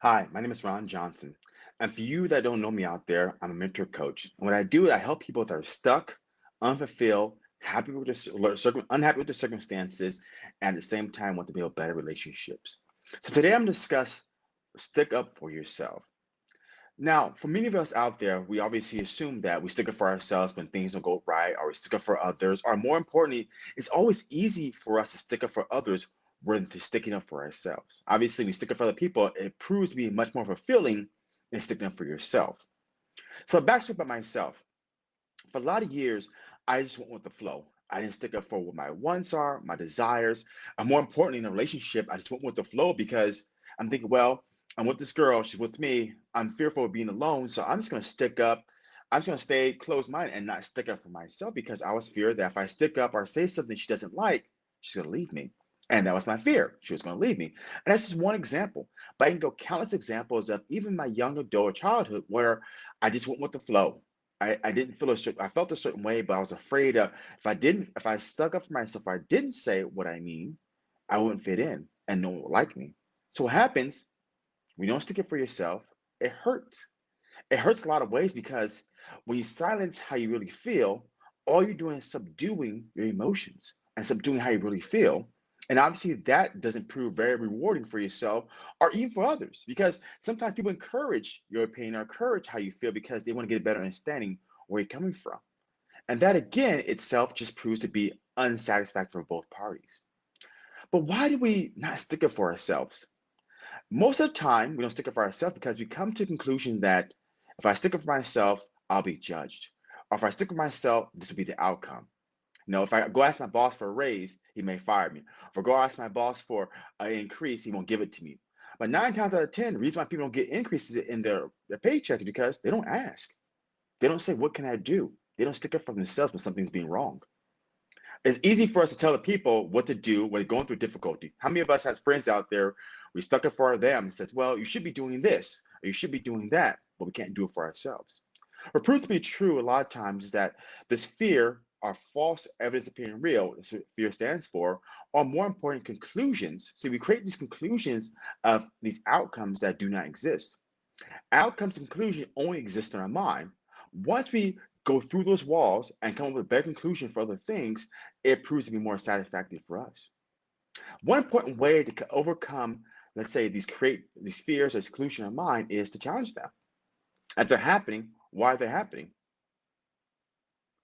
Hi, my name is Ron Johnson. And for you that don't know me out there, I'm a mentor coach. And what I do is I help people that are stuck, unfulfilled, happy with their, unhappy with their circumstances, and at the same time want to build better relationships. So today I'm going to discuss stick up for yourself. Now, for many of us out there, we obviously assume that we stick up for ourselves when things don't go right, or we stick up for others, or more importantly, it's always easy for us to stick up for others than sticking up for ourselves. Obviously, we stick up for other people, it proves to be much more fulfilling than sticking up for yourself. So, backstory about myself. For a lot of years, I just went with the flow. I didn't stick up for what my wants are, my desires, and more importantly, in a relationship, I just went with the flow because I'm thinking, well, I'm with this girl, she's with me. I'm fearful of being alone, so I'm just gonna stick up. I'm just gonna stay closed-minded and not stick up for myself because I was feared that if I stick up or say something she doesn't like, she's gonna leave me. And that was my fear. She was gonna leave me. And that's just one example. But I can go countless examples of even my young adult childhood where I just went with the flow. I, I didn't feel a certain, I felt a certain way, but I was afraid of if I didn't, if I stuck up for myself, if I didn't say what I mean, I wouldn't fit in and no one would like me. So what happens you don't stick it for yourself, it hurts. It hurts a lot of ways because when you silence how you really feel, all you're doing is subduing your emotions and subduing how you really feel. And obviously, that doesn't prove very rewarding for yourself or even for others because sometimes people encourage your opinion or encourage how you feel because they want to get a better understanding where you're coming from. And that again itself just proves to be unsatisfactory for both parties. But why do we not stick up for ourselves? Most of the time, we don't stick up for ourselves because we come to the conclusion that if I stick up for myself, I'll be judged. Or if I stick for myself, this will be the outcome. Know, if I go ask my boss for a raise, he may fire me. If I go ask my boss for an increase, he won't give it to me. But nine times out of 10, the reason why people don't get increases in their, their paycheck is because they don't ask. They don't say, What can I do? They don't stick up for themselves when something's being wrong. It's easy for us to tell the people what to do when going through difficulty. How many of us has friends out there? We stuck it for them and says, "Well, you should be doing this or you should be doing that," but we can't do it for ourselves. What proves to be true a lot of times is that this fear or false evidence appearing real, that's what fear stands for, or more important, conclusions. So we create these conclusions of these outcomes that do not exist. Outcomes and conclusion only exist in our mind. Once we go through those walls and come up with a better conclusion for other things, it proves to be more satisfactory for us. One important way to overcome, let's say, these create these fears or exclusion of mind is to challenge them. If they're happening, why are they happening?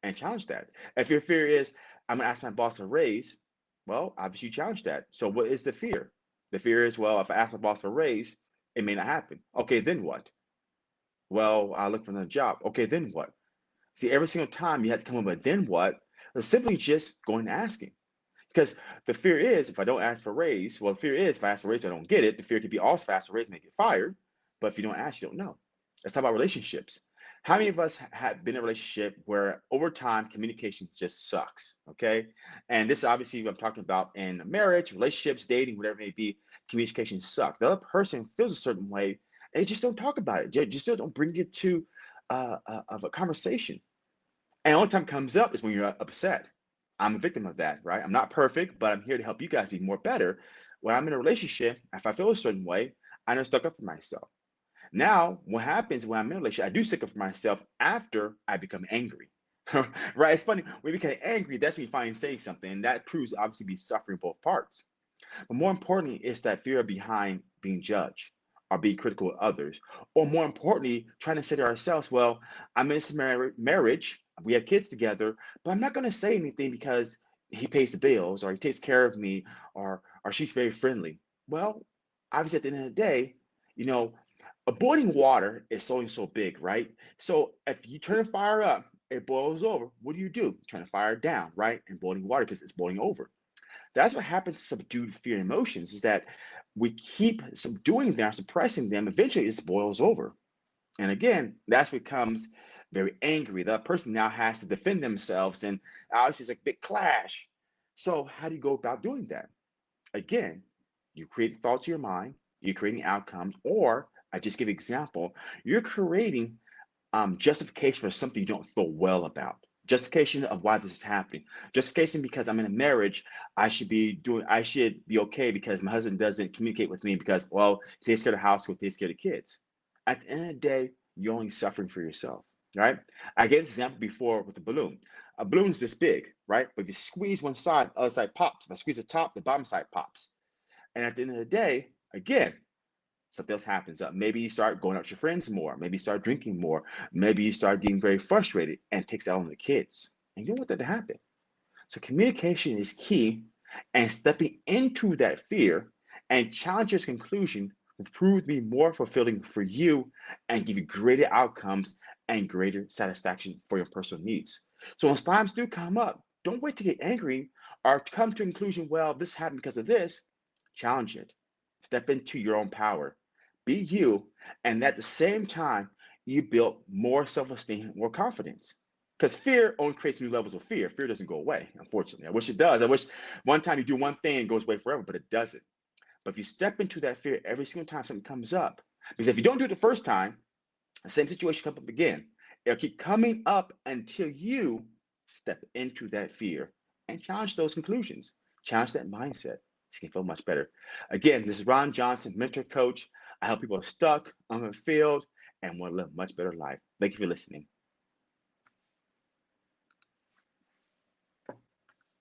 And challenge that. If your fear is, I'm gonna ask my boss for a raise, well, obviously you challenge that. So what is the fear? The fear is, well, if I ask my boss for a raise, it may not happen. Okay, then what? Well, I look for another job. Okay, then what? See, every single time you have to come up with then what, it's simply just going and asking. Because the fear is if I don't ask for raise, well, the fear is if I ask for raise, I don't get it. The fear could be oh, also fast for a raise, and get fired. But if you don't ask, you don't know. Let's talk about relationships. How many of us have been in a relationship where over time communication just sucks? Okay. And this is obviously I'm talking about in marriage, relationships, dating, whatever it may be, communication sucks. The other person feels a certain way they just don't talk about it. They just don't bring it to uh, uh, of a conversation. And only time comes up is when you're upset. I'm a victim of that, right? I'm not perfect, but I'm here to help you guys be more better. When I'm in a relationship, if I feel a certain way, I know stuck up for myself. Now, what happens when I'm in a relationship, I do stick for myself after I become angry. right? It's funny, when you become angry, that's when you finally say something. And that proves obviously be suffering both parts. But more importantly, it's that fear behind being judged or being critical of others. Or more importantly, trying to say to ourselves, well, I'm in this mar- marriage, we have kids together, but I'm not going to say anything because he pays the bills or he takes care of me or or she's very friendly. Well, obviously at the end of the day, you know, boiling water is so and so big, right? So if you turn the fire up, it boils over. What do you do? Turn the fire down, right? And boiling water because it's boiling over. That's what happens to subdued fear emotions is that we keep subduing them, suppressing them. Eventually, it boils over. And again, that's becomes very angry. That person now has to defend themselves, and obviously, it's a big clash. So, how do you go about doing that? Again, you create thoughts in your mind, you're creating outcomes, or I just give example, you're creating um, justification for something you don't feel well about. Justification of why this is happening. Justification because I'm in a marriage, I should be doing, I should be okay because my husband doesn't communicate with me because, well, he takes care of the household, he takes care of the kids. At the end of the day, you're only suffering for yourself, right? I gave this example before with the balloon. A balloon's this big, right? But if you squeeze one side, the other side pops. If I squeeze the top, the bottom side pops. And at the end of the day, again, something else happens. Uh, maybe you start going out with your friends more. Maybe you start drinking more. Maybe you start getting very frustrated and takes out on the kids. And you don't want that to happen. So communication is key, and stepping into that fear and challenge your conclusion will prove to be more fulfilling for you and give you greater outcomes and greater satisfaction for your personal needs. So when times do come up, don't wait to get angry or come to conclusion, well, this happened because of this. Challenge it. Step into your own power be you, and at the same time, you build more self-esteem, more confidence. Because fear only creates new levels of fear. Fear doesn't go away, unfortunately. I wish it does. I wish one time you do one thing and goes away forever, but it doesn't. But if you step into that fear every single time something comes up, because if you don't do it the first time, the same situation comes up again. It'll keep coming up until you step into that fear and challenge those conclusions, challenge that mindset. It's gonna feel much better. Again, this is Ron Johnson, mentor coach. I help people are stuck, unfulfilled, and want to live a much better life. Thank you for listening.